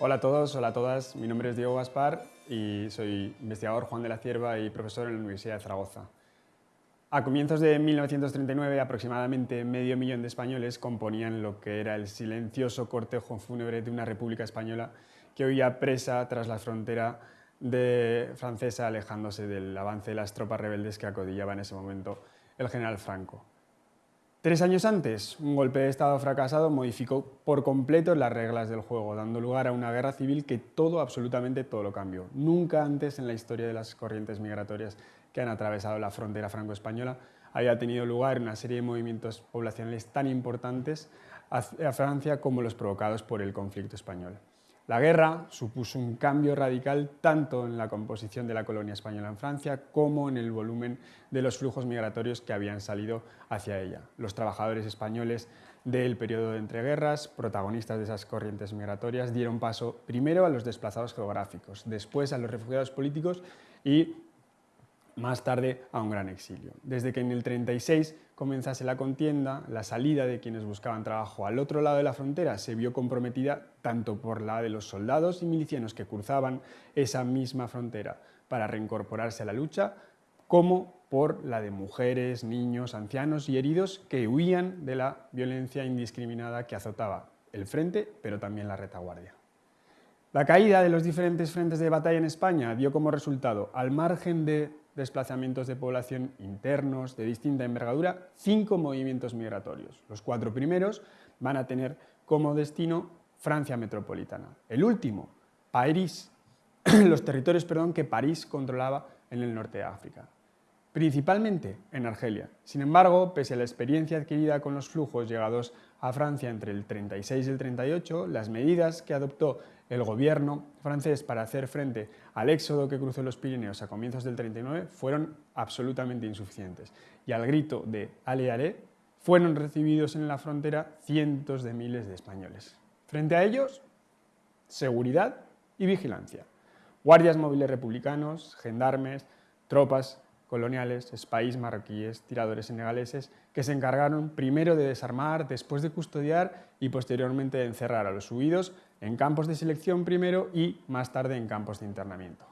Hola a todos, hola a todas, mi nombre es Diego Gaspar y soy investigador Juan de la Cierva y profesor en la Universidad de Zaragoza. A comienzos de 1939, aproximadamente medio millón de españoles componían lo que era el silencioso cortejo fúnebre de una república española que huía presa tras la frontera de francesa alejándose del avance de las tropas rebeldes que acodillaba en ese momento el general Franco. Tres años antes, un golpe de Estado fracasado modificó por completo las reglas del juego, dando lugar a una guerra civil que todo, absolutamente todo lo cambió. Nunca antes en la historia de las corrientes migratorias que han atravesado la frontera franco-española había tenido lugar una serie de movimientos poblacionales tan importantes a Francia como los provocados por el conflicto español. La guerra supuso un cambio radical tanto en la composición de la colonia española en Francia como en el volumen de los flujos migratorios que habían salido hacia ella. Los trabajadores españoles del periodo de entreguerras, protagonistas de esas corrientes migratorias, dieron paso primero a los desplazados geográficos, después a los refugiados políticos y más tarde a un gran exilio. Desde que en el 36 comenzase la contienda, la salida de quienes buscaban trabajo al otro lado de la frontera se vio comprometida tanto por la de los soldados y milicianos que cruzaban esa misma frontera para reincorporarse a la lucha, como por la de mujeres, niños, ancianos y heridos que huían de la violencia indiscriminada que azotaba el frente, pero también la retaguardia. La caída de los diferentes frentes de batalla en España dio como resultado, al margen de desplazamientos de población internos de distinta envergadura, cinco movimientos migratorios. Los cuatro primeros van a tener como destino Francia metropolitana. El último, París, los territorios perdón, que París controlaba en el norte de África principalmente en Argelia. Sin embargo, pese a la experiencia adquirida con los flujos llegados a Francia entre el 36 y el 38, las medidas que adoptó el gobierno francés para hacer frente al éxodo que cruzó los Pirineos a comienzos del 39 fueron absolutamente insuficientes y al grito de «Ale, ale» fueron recibidos en la frontera cientos de miles de españoles. Frente a ellos, seguridad y vigilancia. Guardias móviles republicanos, gendarmes, tropas coloniales, país marroquíes, tiradores senegaleses, que se encargaron primero de desarmar, después de custodiar y posteriormente de encerrar a los huidos en campos de selección primero y más tarde en campos de internamiento.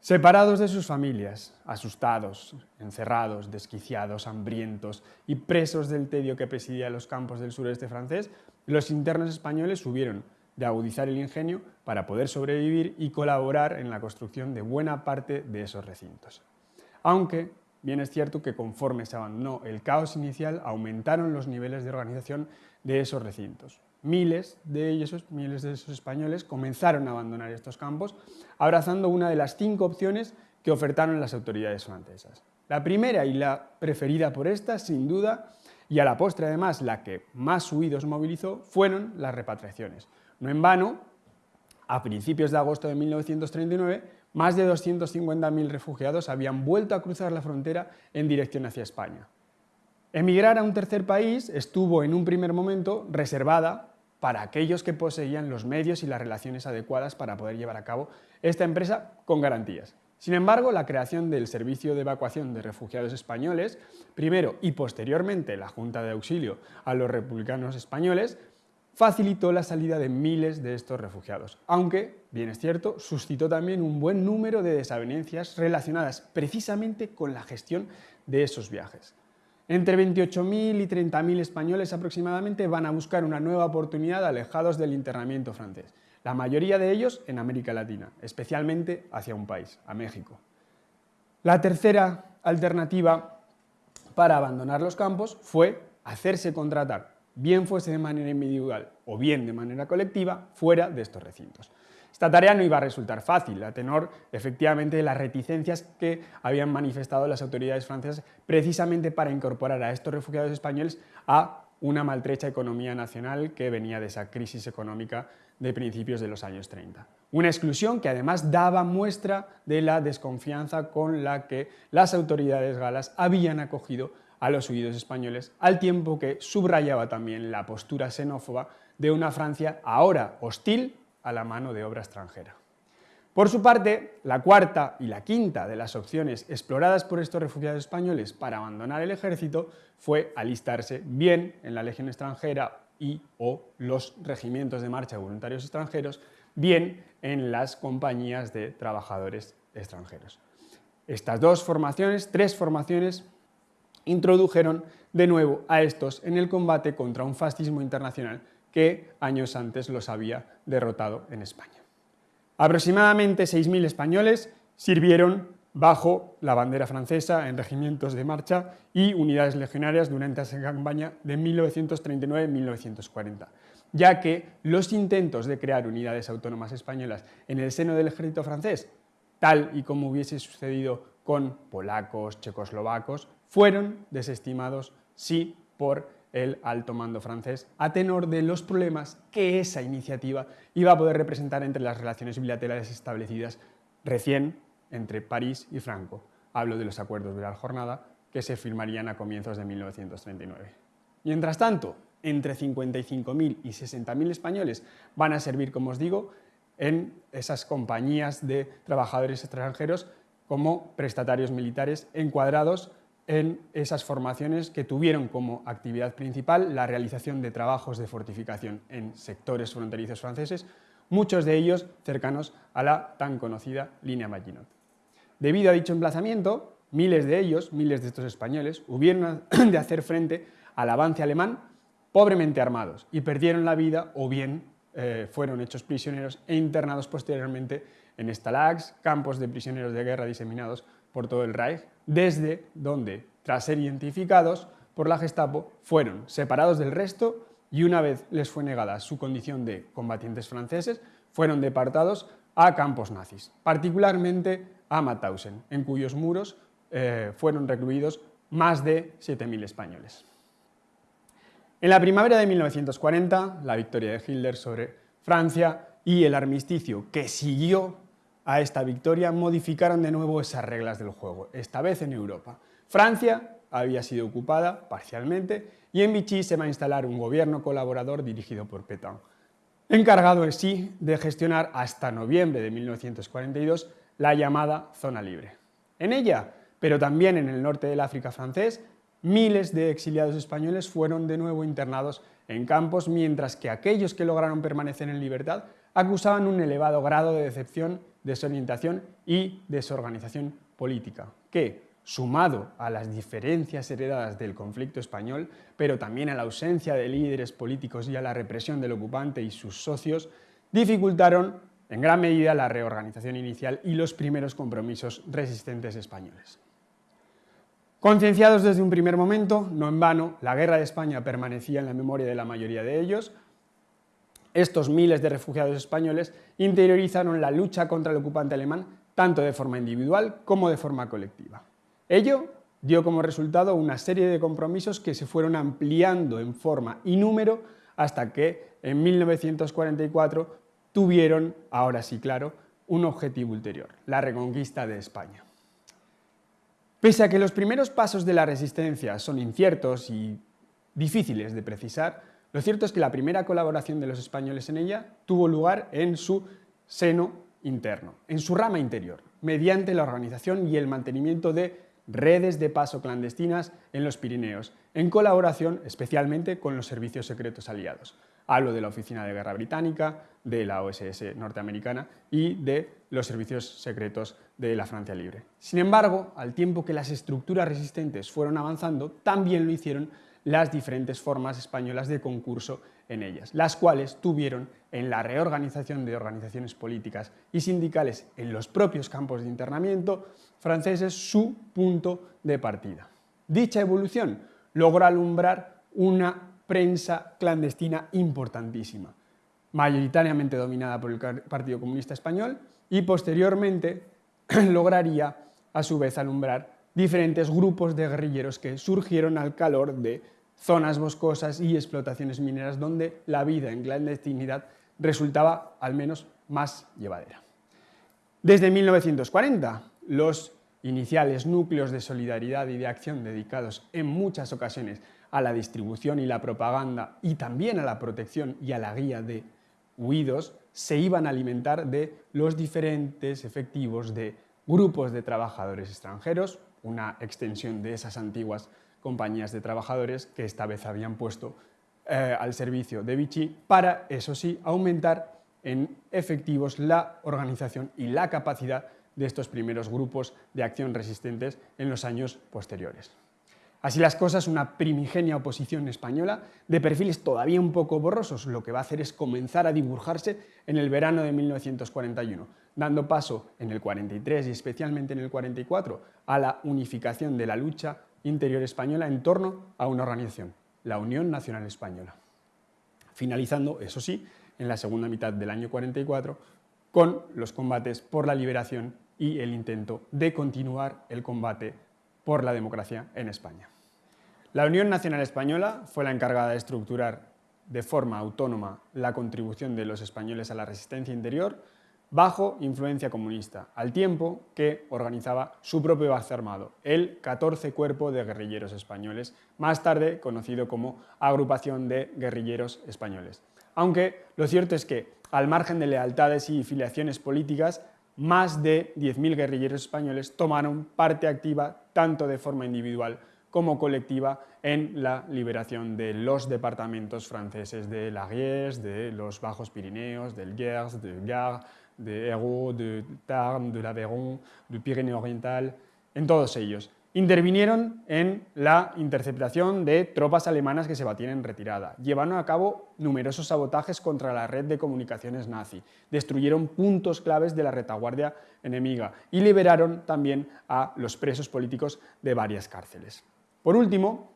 Separados de sus familias, asustados, encerrados, desquiciados, hambrientos y presos del tedio que presidía los campos del sureste francés, los internos españoles hubieron de agudizar el ingenio para poder sobrevivir y colaborar en la construcción de buena parte de esos recintos aunque bien es cierto que conforme se abandonó el caos inicial, aumentaron los niveles de organización de esos recintos. Miles de ellos, miles de esos españoles comenzaron a abandonar estos campos, abrazando una de las cinco opciones que ofertaron las autoridades francesas. La primera y la preferida por estas, sin duda, y a la postre además la que más huidos movilizó, fueron las repatriaciones. No en vano, a principios de agosto de 1939, más de 250.000 refugiados habían vuelto a cruzar la frontera en dirección hacia España. Emigrar a un tercer país estuvo en un primer momento reservada para aquellos que poseían los medios y las relaciones adecuadas para poder llevar a cabo esta empresa con garantías. Sin embargo, la creación del Servicio de Evacuación de Refugiados Españoles, primero y posteriormente la Junta de Auxilio a los Republicanos Españoles, facilitó la salida de miles de estos refugiados, aunque, bien es cierto, suscitó también un buen número de desavenencias relacionadas precisamente con la gestión de esos viajes. Entre 28.000 y 30.000 españoles aproximadamente van a buscar una nueva oportunidad alejados del internamiento francés, la mayoría de ellos en América Latina, especialmente hacia un país, a México. La tercera alternativa para abandonar los campos fue hacerse contratar bien fuese de manera individual o bien de manera colectiva, fuera de estos recintos. Esta tarea no iba a resultar fácil, a tenor efectivamente de las reticencias que habían manifestado las autoridades francesas precisamente para incorporar a estos refugiados españoles a una maltrecha economía nacional que venía de esa crisis económica de principios de los años 30. Una exclusión que además daba muestra de la desconfianza con la que las autoridades galas habían acogido a los huidos españoles, al tiempo que subrayaba también la postura xenófoba de una Francia ahora hostil a la mano de obra extranjera. Por su parte, la cuarta y la quinta de las opciones exploradas por estos refugiados españoles para abandonar el ejército fue alistarse bien en la legión extranjera y o los regimientos de marcha de voluntarios extranjeros, bien en las compañías de trabajadores extranjeros. Estas dos formaciones, tres formaciones, introdujeron de nuevo a estos en el combate contra un fascismo internacional que años antes los había derrotado en España. Aproximadamente 6.000 españoles sirvieron bajo la bandera francesa en regimientos de marcha y unidades legionarias durante esa campaña de 1939-1940, ya que los intentos de crear unidades autónomas españolas en el seno del ejército francés, tal y como hubiese sucedido con polacos, checoslovacos, fueron desestimados sí por el alto mando francés a tenor de los problemas que esa iniciativa iba a poder representar entre las relaciones bilaterales establecidas recién entre París y Franco. Hablo de los acuerdos de la jornada que se firmarían a comienzos de 1939. Mientras tanto, entre 55.000 y 60.000 españoles van a servir, como os digo, en esas compañías de trabajadores extranjeros como prestatarios militares encuadrados en esas formaciones que tuvieron como actividad principal la realización de trabajos de fortificación en sectores fronterizos franceses, muchos de ellos cercanos a la tan conocida línea Maginot. Debido a dicho emplazamiento, miles de ellos, miles de estos españoles, hubieron de hacer frente al avance alemán pobremente armados y perdieron la vida o bien eh, fueron hechos prisioneros e internados posteriormente en stalags, campos de prisioneros de guerra diseminados por todo el Reich, desde donde, tras ser identificados por la Gestapo, fueron separados del resto y una vez les fue negada su condición de combatientes franceses, fueron deportados a campos nazis, particularmente a Mauthausen, en cuyos muros eh, fueron recluidos más de 7.000 españoles. En la primavera de 1940, la victoria de Hitler sobre Francia y el armisticio que siguió a esta victoria modificaron de nuevo esas reglas del juego, esta vez en Europa. Francia había sido ocupada parcialmente y en Vichy se va a instalar un gobierno colaborador dirigido por Pétain, encargado en sí de gestionar hasta noviembre de 1942 la llamada zona libre. En ella, pero también en el norte del África francés, miles de exiliados españoles fueron de nuevo internados en campos, mientras que aquellos que lograron permanecer en libertad acusaban un elevado grado de decepción, desorientación y desorganización política, que, sumado a las diferencias heredadas del conflicto español, pero también a la ausencia de líderes políticos y a la represión del ocupante y sus socios, dificultaron en gran medida la reorganización inicial y los primeros compromisos resistentes españoles. Concienciados desde un primer momento, no en vano, la guerra de España permanecía en la memoria de la mayoría de ellos, estos miles de refugiados españoles interiorizaron la lucha contra el ocupante alemán tanto de forma individual como de forma colectiva. Ello dio como resultado una serie de compromisos que se fueron ampliando en forma y número hasta que en 1944 tuvieron, ahora sí claro, un objetivo ulterior, la reconquista de España. Pese a que los primeros pasos de la resistencia son inciertos y difíciles de precisar, lo cierto es que la primera colaboración de los españoles en ella tuvo lugar en su seno interno, en su rama interior, mediante la organización y el mantenimiento de redes de paso clandestinas en los Pirineos, en colaboración especialmente con los servicios secretos aliados. Hablo de la Oficina de Guerra Británica, de la OSS norteamericana y de los servicios secretos de la Francia Libre. Sin embargo, al tiempo que las estructuras resistentes fueron avanzando, también lo hicieron las diferentes formas españolas de concurso en ellas, las cuales tuvieron en la reorganización de organizaciones políticas y sindicales en los propios campos de internamiento franceses su punto de partida. Dicha evolución logró alumbrar una prensa clandestina importantísima, mayoritariamente dominada por el Partido Comunista Español y posteriormente lograría a su vez alumbrar diferentes grupos de guerrilleros que surgieron al calor de zonas boscosas y explotaciones mineras donde la vida en clandestinidad resultaba al menos más llevadera. Desde 1940, los iniciales núcleos de solidaridad y de acción dedicados en muchas ocasiones a la distribución y la propaganda y también a la protección y a la guía de huidos, se iban a alimentar de los diferentes efectivos de grupos de trabajadores extranjeros, una extensión de esas antiguas compañías de trabajadores que esta vez habían puesto eh, al servicio de Vichy para, eso sí, aumentar en efectivos la organización y la capacidad de estos primeros grupos de acción resistentes en los años posteriores. Así las cosas, una primigenia oposición española, de perfiles todavía un poco borrosos, lo que va a hacer es comenzar a dibujarse en el verano de 1941, dando paso en el 43 y especialmente en el 44 a la unificación de la lucha interior española en torno a una organización, la Unión Nacional Española. Finalizando, eso sí, en la segunda mitad del año 44 con los combates por la liberación y el intento de continuar el combate por la democracia en España. La Unión Nacional Española fue la encargada de estructurar de forma autónoma la contribución de los españoles a la resistencia interior bajo influencia comunista, al tiempo que organizaba su propio base armado, el 14 Cuerpo de Guerrilleros Españoles, más tarde conocido como Agrupación de Guerrilleros Españoles. Aunque lo cierto es que, al margen de lealtades y filiaciones políticas, más de 10.000 guerrilleros españoles tomaron parte activa tanto de forma individual como colectiva en la liberación de los departamentos franceses de l'Ariège, de los Bajos Pirineos, del Gers, del Gard, de Hérault, de Tarn, de l'Aveyron, del Pirineo Oriental, en todos ellos. Intervinieron en la interceptación de tropas alemanas que se batían en retirada. Llevaron a cabo numerosos sabotajes contra la red de comunicaciones nazi. Destruyeron puntos claves de la retaguardia enemiga y liberaron también a los presos políticos de varias cárceles. Por último,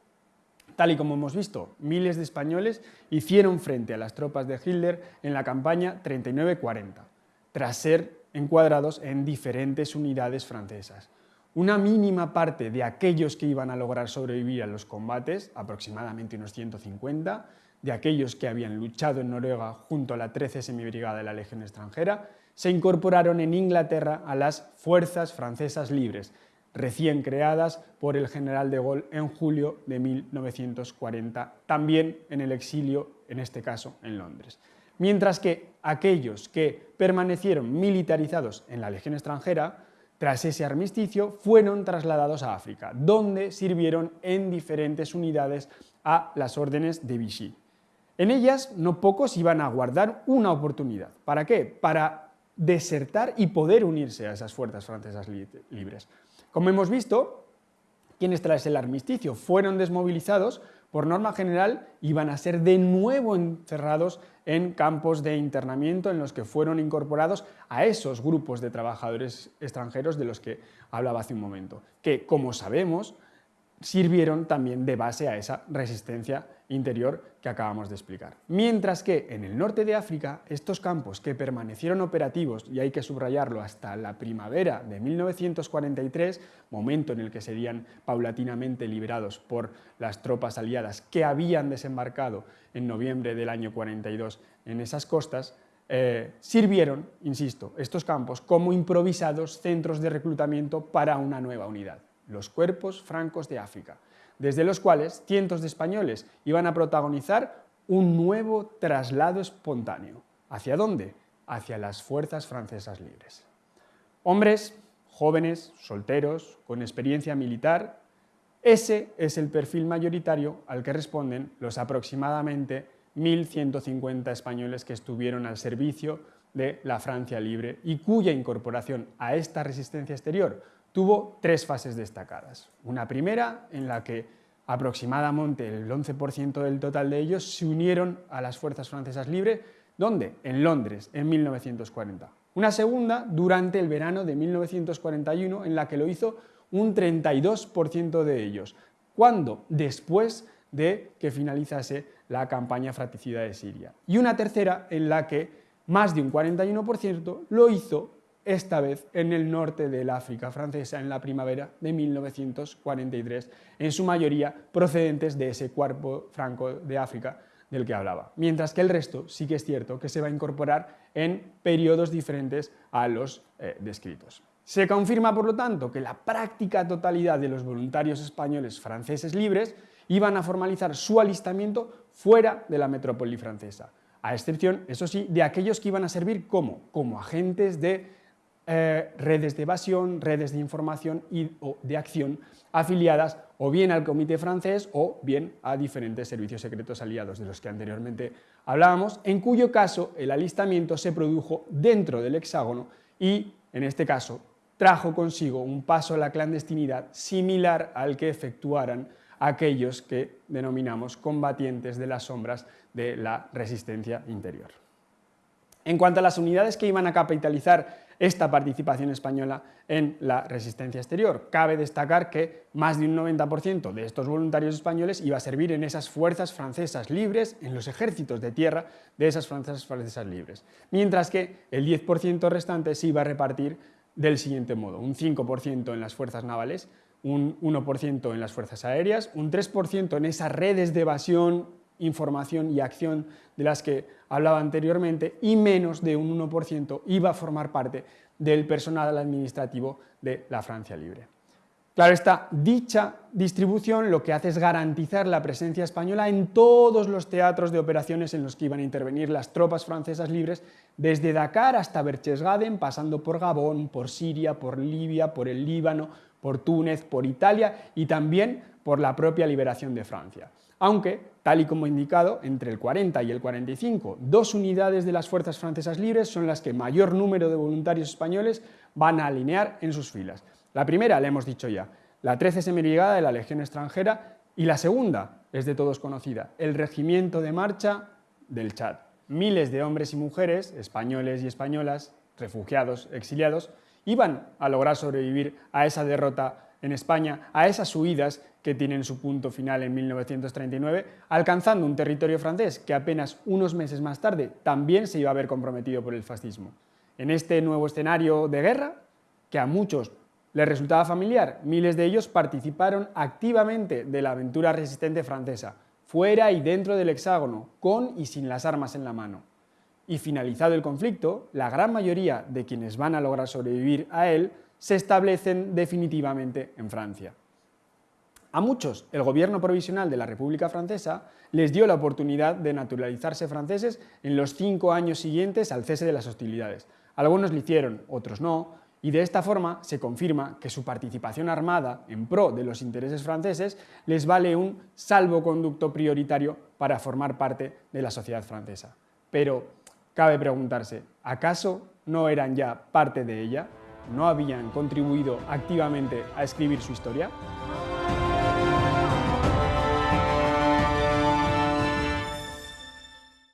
tal y como hemos visto, miles de españoles hicieron frente a las tropas de Hitler en la campaña 39-40, tras ser encuadrados en diferentes unidades francesas. Una mínima parte de aquellos que iban a lograr sobrevivir a los combates, aproximadamente unos 150, de aquellos que habían luchado en Noruega junto a la 13 Semibrigada de la Legión extranjera, se incorporaron en Inglaterra a las Fuerzas Francesas Libres, recién creadas por el general de Gaulle en julio de 1940, también en el exilio, en este caso en Londres. Mientras que aquellos que permanecieron militarizados en la Legión extranjera, tras ese armisticio, fueron trasladados a África, donde sirvieron en diferentes unidades a las órdenes de Vichy. En ellas, no pocos iban a guardar una oportunidad. ¿Para qué? Para desertar y poder unirse a esas fuerzas francesas libres. Como hemos visto, quienes tras el armisticio fueron desmovilizados, por norma general iban a ser de nuevo encerrados en campos de internamiento en los que fueron incorporados a esos grupos de trabajadores extranjeros de los que hablaba hace un momento, que, como sabemos, sirvieron también de base a esa resistencia interior que acabamos de explicar. Mientras que en el norte de África, estos campos que permanecieron operativos, y hay que subrayarlo hasta la primavera de 1943, momento en el que serían paulatinamente liberados por las tropas aliadas que habían desembarcado en noviembre del año 42 en esas costas, eh, sirvieron, insisto, estos campos como improvisados centros de reclutamiento para una nueva unidad, los cuerpos francos de África, desde los cuales cientos de españoles iban a protagonizar un nuevo traslado espontáneo. ¿Hacia dónde? Hacia las fuerzas francesas libres. Hombres, jóvenes, solteros, con experiencia militar, ese es el perfil mayoritario al que responden los aproximadamente 1.150 españoles que estuvieron al servicio de la Francia libre y cuya incorporación a esta resistencia exterior tuvo tres fases destacadas. Una primera en la que aproximadamente el 11% del total de ellos se unieron a las fuerzas francesas libres, ¿dónde? En Londres, en 1940. Una segunda durante el verano de 1941 en la que lo hizo un 32% de ellos. ¿Cuándo? Después de que finalizase la campaña fratricida de Siria. Y una tercera en la que más de un 41% lo hizo esta vez en el norte del África francesa en la primavera de 1943, en su mayoría procedentes de ese cuerpo franco de África del que hablaba, mientras que el resto sí que es cierto que se va a incorporar en periodos diferentes a los eh, descritos. Se confirma, por lo tanto, que la práctica totalidad de los voluntarios españoles franceses libres iban a formalizar su alistamiento fuera de la metrópoli francesa, a excepción, eso sí, de aquellos que iban a servir como, como agentes de eh, redes de evasión, redes de información y o de acción afiliadas o bien al Comité francés o bien a diferentes servicios secretos aliados de los que anteriormente hablábamos, en cuyo caso el alistamiento se produjo dentro del hexágono y, en este caso, trajo consigo un paso a la clandestinidad similar al que efectuaran aquellos que denominamos combatientes de las sombras de la resistencia interior. En cuanto a las unidades que iban a capitalizar esta participación española en la resistencia exterior. Cabe destacar que más de un 90% de estos voluntarios españoles iba a servir en esas fuerzas francesas libres, en los ejércitos de tierra de esas fuerzas francesas libres, mientras que el 10% restante se iba a repartir del siguiente modo, un 5% en las fuerzas navales, un 1% en las fuerzas aéreas, un 3% en esas redes de evasión, información y acción de las que hablaba anteriormente y menos de un 1% iba a formar parte del personal administrativo de la Francia Libre. Claro esta dicha distribución lo que hace es garantizar la presencia española en todos los teatros de operaciones en los que iban a intervenir las tropas francesas libres, desde Dakar hasta Berchtesgaden, pasando por Gabón, por Siria, por Libia, por el Líbano, por Túnez, por Italia y también por la propia liberación de Francia aunque, tal y como indicado, entre el 40 y el 45, dos unidades de las fuerzas francesas libres son las que mayor número de voluntarios españoles van a alinear en sus filas. La primera, le hemos dicho ya, la 13 Semibrigada de la Legión extranjera y la segunda, es de todos conocida, el Regimiento de Marcha del Chad. Miles de hombres y mujeres, españoles y españolas, refugiados, exiliados, iban a lograr sobrevivir a esa derrota en España a esas huidas que tienen su punto final en 1939, alcanzando un territorio francés que apenas unos meses más tarde también se iba a ver comprometido por el fascismo. En este nuevo escenario de guerra, que a muchos les resultaba familiar, miles de ellos participaron activamente de la aventura resistente francesa, fuera y dentro del hexágono, con y sin las armas en la mano. Y finalizado el conflicto, la gran mayoría de quienes van a lograr sobrevivir a él se establecen definitivamente en Francia. A muchos, el gobierno provisional de la República Francesa les dio la oportunidad de naturalizarse franceses en los cinco años siguientes al cese de las hostilidades. Algunos lo hicieron, otros no, y de esta forma se confirma que su participación armada en pro de los intereses franceses les vale un salvoconducto prioritario para formar parte de la sociedad francesa. Pero cabe preguntarse, ¿acaso no eran ya parte de ella? no habían contribuido activamente a escribir su historia?